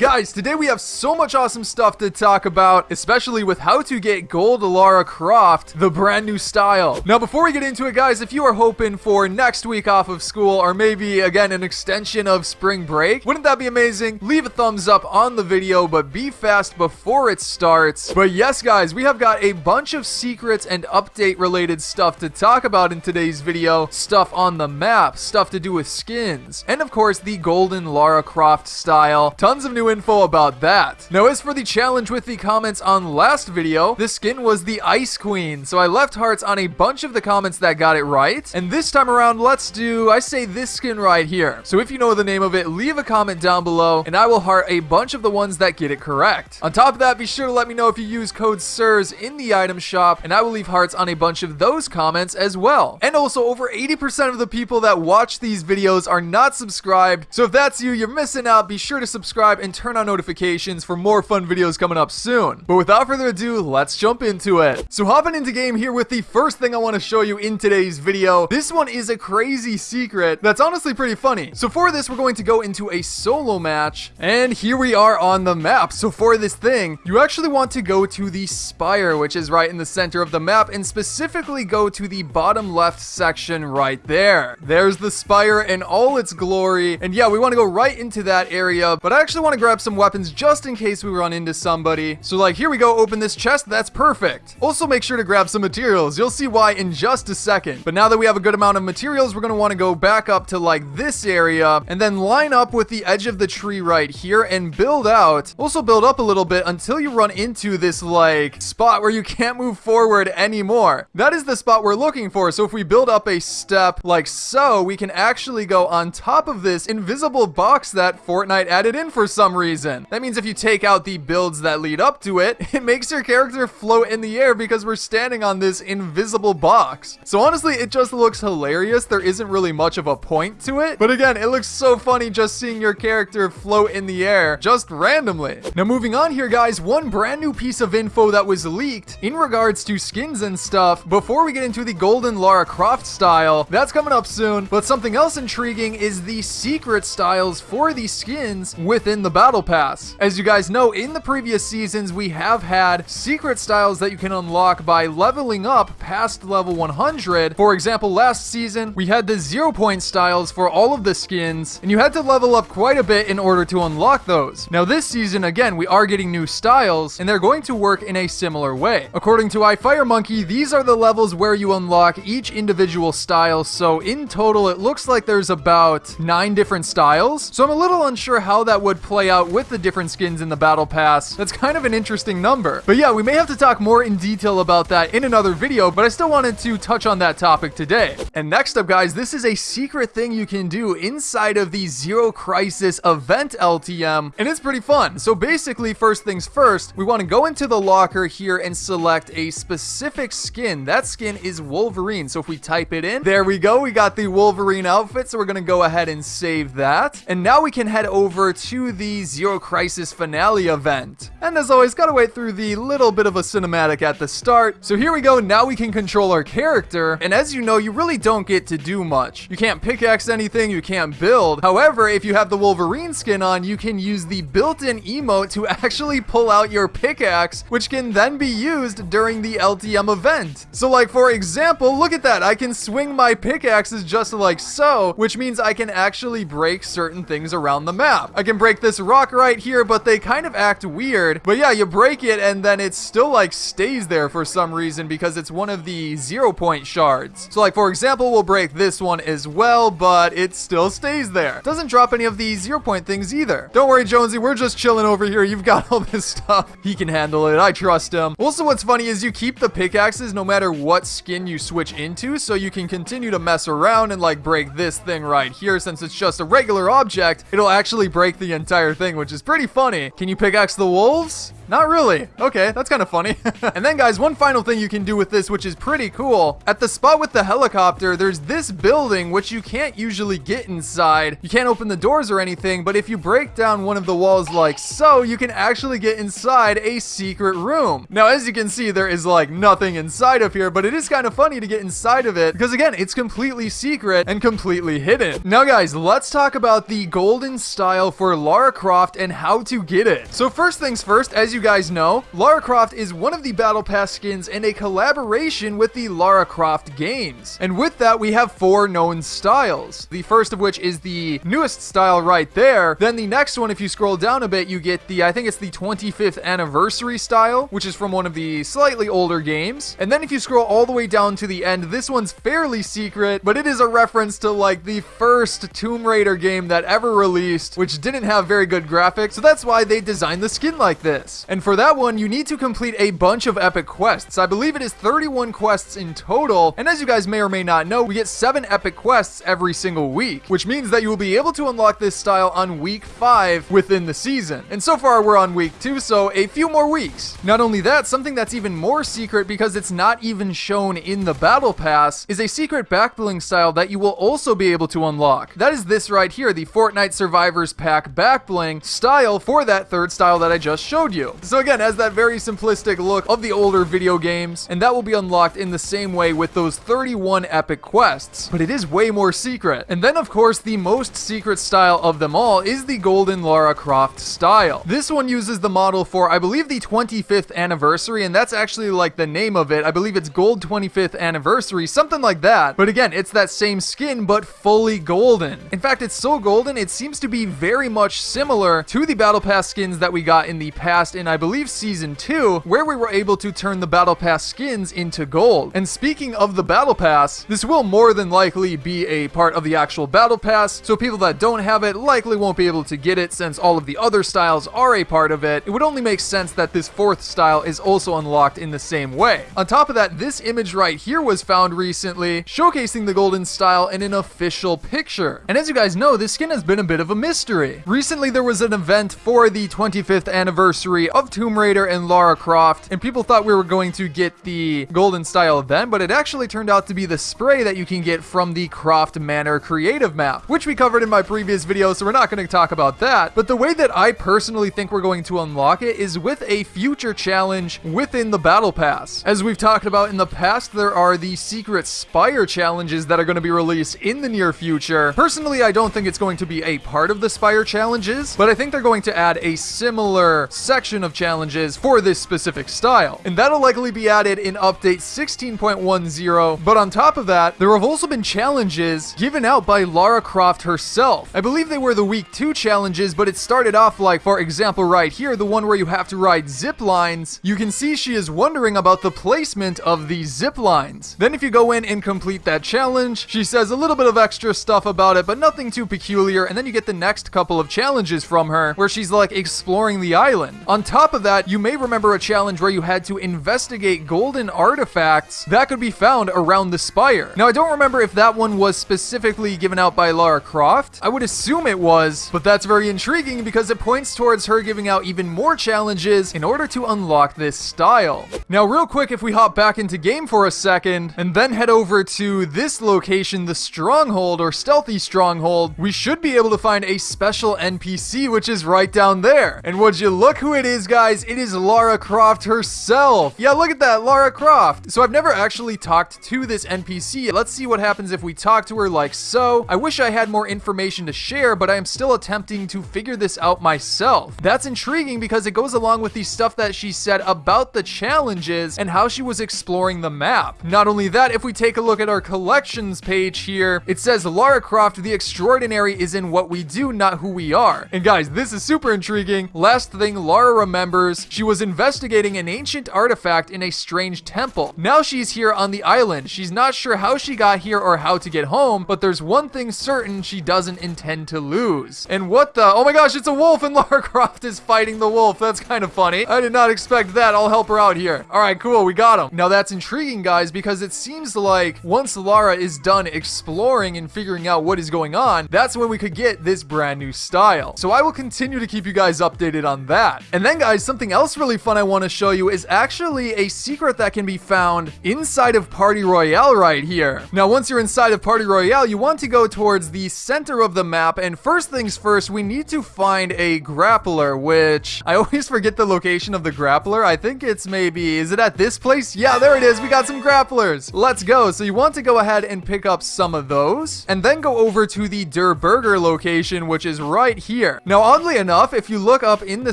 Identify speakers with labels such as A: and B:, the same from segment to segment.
A: Guys, today we have so much awesome stuff to talk about, especially with how to get gold Lara Croft, the brand new style. Now, before we get into it, guys, if you are hoping for next week off of school, or maybe, again, an extension of spring break, wouldn't that be amazing? Leave a thumbs up on the video, but be fast before it starts. But yes, guys, we have got a bunch of secrets and update-related stuff to talk about in today's video. Stuff on the map, stuff to do with skins, and of course, the golden Lara Croft style. Tons of new info about that. Now, as for the challenge with the comments on last video, the skin was the Ice Queen, so I left hearts on a bunch of the comments that got it right. And this time around, let's do, I say this skin right here. So if you know the name of it, leave a comment down below, and I will heart a bunch of the ones that get it correct. On top of that, be sure to let me know if you use code SIRS in the item shop, and I will leave hearts on a bunch of those comments as well. And also, over 80% of the people that watch these videos are not subscribed, so if that's you, you're missing out. Be sure to subscribe and turn on notifications for more fun videos coming up soon. But without further ado, let's jump into it. So hopping into game here with the first thing I want to show you in today's video. This one is a crazy secret that's honestly pretty funny. So for this, we're going to go into a solo match. And here we are on the map. So for this thing, you actually want to go to the spire, which is right in the center of the map, and specifically go to the bottom left section right there. There's the spire in all its glory. And yeah, we want to go right into that area, but I actually want to grab some weapons just in case we run into somebody. So like, here we go, open this chest, that's perfect. Also make sure to grab some materials. You'll see why in just a second. But now that we have a good amount of materials, we're gonna wanna go back up to like this area and then line up with the edge of the tree right here and build out. Also build up a little bit until you run into this like spot where you can't move forward anymore. That is the spot we're looking for. So if we build up a step like so, we can actually go on top of this invisible box that Fortnite added in for some reason reason. That means if you take out the builds that lead up to it, it makes your character float in the air because we're standing on this invisible box. So honestly, it just looks hilarious. There isn't really much of a point to it. But again, it looks so funny just seeing your character float in the air just randomly. Now moving on here, guys, one brand new piece of info that was leaked in regards to skins and stuff before we get into the golden Lara Croft style. That's coming up soon. But something else intriguing is the secret styles for the skins within the battle Pass. As you guys know, in the previous seasons, we have had secret styles that you can unlock by leveling up past level 100. For example, last season, we had the zero point styles for all of the skins, and you had to level up quite a bit in order to unlock those. Now this season, again, we are getting new styles, and they're going to work in a similar way. According to iFireMonkey, these are the levels where you unlock each individual style, so in total, it looks like there's about nine different styles. So I'm a little unsure how that would play out with the different skins in the battle pass. That's kind of an interesting number. But yeah, we may have to talk more in detail about that in another video, but I still wanted to touch on that topic today. And next up, guys, this is a secret thing you can do inside of the Zero Crisis event LTM, and it's pretty fun. So basically, first things first, we want to go into the locker here and select a specific skin. That skin is Wolverine. So if we type it in, there we go. We got the Wolverine outfit. So we're going to go ahead and save that. And now we can head over to the Zero Crisis finale event. And as always, gotta wait through the little bit of a cinematic at the start. So here we go, now we can control our character, and as you know, you really don't get to do much. You can't pickaxe anything, you can't build. However, if you have the Wolverine skin on, you can use the built-in emote to actually pull out your pickaxe, which can then be used during the LTM event. So like, for example, look at that, I can swing my pickaxes just like so, which means I can actually break certain things around the map. I can break this rock right here, but they kind of act weird. But yeah, you break it and then it still like stays there for some reason because it's one of the zero point shards. So like, for example, we'll break this one as well, but it still stays there. Doesn't drop any of the zero point things either. Don't worry, Jonesy, we're just chilling over here. You've got all this stuff. He can handle it. I trust him. Also, what's funny is you keep the pickaxes no matter what skin you switch into, so you can continue to mess around and like break this thing right here. Since it's just a regular object, it'll actually break the entire thing, which is pretty funny. Can you pickaxe the wolves? Not really. Okay, that's kind of funny. and then guys, one final thing you can do with this, which is pretty cool. At the spot with the helicopter, there's this building, which you can't usually get inside. You can't open the doors or anything, but if you break down one of the walls like so, you can actually get inside a secret room. Now, as you can see, there is like nothing inside of here, but it is kind of funny to get inside of it because again, it's completely secret and completely hidden. Now guys, let's talk about the golden style for Lara Croft and how to get it. So first things first, as you guys know, Lara Croft is one of the Battle Pass skins and a collaboration with the Lara Croft games. And with that, we have four known styles. The first of which is the newest style right there. Then the next one, if you scroll down a bit, you get the, I think it's the 25th anniversary style, which is from one of the slightly older games. And then if you scroll all the way down to the end, this one's fairly secret, but it is a reference to like the first Tomb Raider game that ever released, which didn't have very good graphics. So that's why they designed the skin like this. And for that one, you need to complete a bunch of epic quests. I believe it is 31 quests in total. And as you guys may or may not know, we get seven epic quests every single week, which means that you will be able to unlock this style on week five within the season. And so far we're on week two, so a few more weeks. Not only that, something that's even more secret because it's not even shown in the battle pass is a secret backbling style that you will also be able to unlock. That is this right here, the Fortnite Survivors Pack backbling style for that third style that I just showed you. So again, has that very simplistic look of the older video games, and that will be unlocked in the same way with those 31 epic quests, but it is way more secret. And then of course, the most secret style of them all is the Golden Lara Croft style. This one uses the model for, I believe, the 25th anniversary, and that's actually like the name of it. I believe it's Gold 25th Anniversary, something like that. But again, it's that same skin, but fully golden. In fact, it's so golden, it seems to be very much similar to the Battle Pass skins that we got in the past in, I believe, Season 2, where we were able to turn the Battle Pass skins into gold. And speaking of the Battle Pass, this will more than likely be a part of the actual Battle Pass, so people that don't have it likely won't be able to get it since all of the other styles are a part of it. It would only make sense that this fourth style is also unlocked in the same way. On top of that, this image right here was found recently, showcasing the golden style in an official picture. And as you guys know, this skin has been a bit of a mystery. Recently, there was an event for the 25th anniversary of Tomb Raider and Lara Croft, and people thought we were going to get the golden style then, but it actually turned out to be the spray that you can get from the Croft Manor creative map, which we covered in my previous video, so we're not going to talk about that. But the way that I personally think we're going to unlock it is with a future challenge within the Battle Pass. As we've talked about in the past, there are the secret Spire challenges that are going to be released in the near future. Personally, I don't think it's going to be a part of the Spire challenges, but I think they're going to add a similar section of challenges for this specific style. And that'll likely be added in update 16.10, but on top of that, there have also been challenges given out by Lara Croft herself. I believe they were the week 2 challenges, but it started off like, for example, right here, the one where you have to ride zip lines. You can see she is wondering about the placement of these zip lines. Then if you go in and complete that challenge, she says a little bit of extra stuff about it, but nothing too peculiar, and then you get the next couple of challenges from her, where she's like exploring the island. On top of that, you may remember a challenge where you had to investigate golden artifacts that could be found around the spire. Now, I don't remember if that one was specifically given out by Lara Croft. I would assume it was, but that's very intriguing because it points towards her giving out even more challenges in order to unlock this style. Now, real quick, if we hop back into game for a second and then head over to this location, the Stronghold or Stealthy Stronghold, we should be able to find a special NPC, which is right down there. And would you look who it is, guys? It is Lara Croft herself. Yeah, look at that, Lara Croft. So I've never actually talked to this NPC. Let's see what happens if we talk to her like so. I wish I had more information to share, but I am still attempting to figure this out myself. That's intriguing because it goes along with the stuff that she said about the challenges and how she was exploring the map. Not only that, if we take a look at our collections page here, it says Lara Croft, the extraordinary is in what we do, not who we are. And guys, this is super intriguing. Last thing Lara remembers, she was investigating an ancient artifact in a strange temple. Now she's here on the island. She's not sure how she got here or how to get home, but there's one thing certain she doesn't intend to lose. And what the? Oh my gosh, it's a wolf and Lara Croft is fighting the wolf. That's kind of funny. I did not expect that. I'll help her out here. All right, cool. We got him. Now that's intriguing, guys, because it seems like once Lara is done exploring and figuring out what is going on, that's when we could get this brand new style. So I will continue to keep you guys updated on that. And then then guys, something else really fun I want to show you is actually a secret that can be found inside of Party Royale right here. Now, once you're inside of Party Royale, you want to go towards the center of the map, and first things first, we need to find a grappler, which I always forget the location of the grappler. I think it's maybe, is it at this place? Yeah, there it is. We got some grapplers. Let's go. So you want to go ahead and pick up some of those, and then go over to the Durr Burger location, which is right here. Now, oddly enough, if you look up in the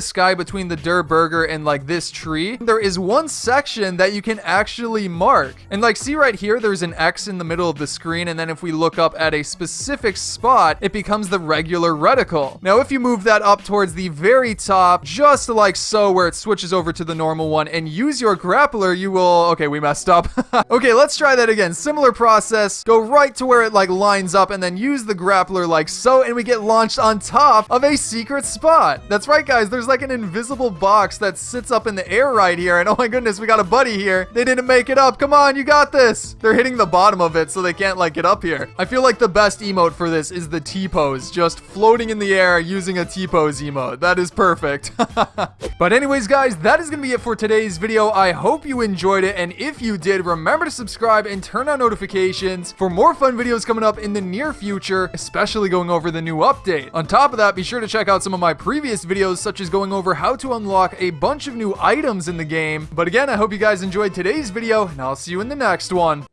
A: sky between the Durr Burger and like this tree, there is one section that you can actually mark. And like, see right here, there's an X in the middle of the screen, and then if we look up at a specific spot, it becomes the regular reticle. Now, if you move that up towards the very top, just like so, where it switches over to the normal one, and use your grappler, you will... Okay, we messed up. okay, let's try that again. Similar process. Go right to where it like lines up, and then use the grappler like so, and we get launched on top of secret spot. That's right, guys. There's like an invisible box that sits up in the air right here, and oh my goodness, we got a buddy here. They didn't make it up. Come on, you got this. They're hitting the bottom of it, so they can't like get up here. I feel like the best emote for this is the T-pose, just floating in the air using a T-pose emote. That is perfect. but anyways, guys, that is going to be it for today's video. I hope you enjoyed it, and if you did, remember to subscribe and turn on notifications for more fun videos coming up in the near future, especially going over the new update. On top of that, be sure to check out some of my previous videos, such as going over how to unlock a bunch of new items in the game. But again, I hope you guys enjoyed today's video, and I'll see you in the next one.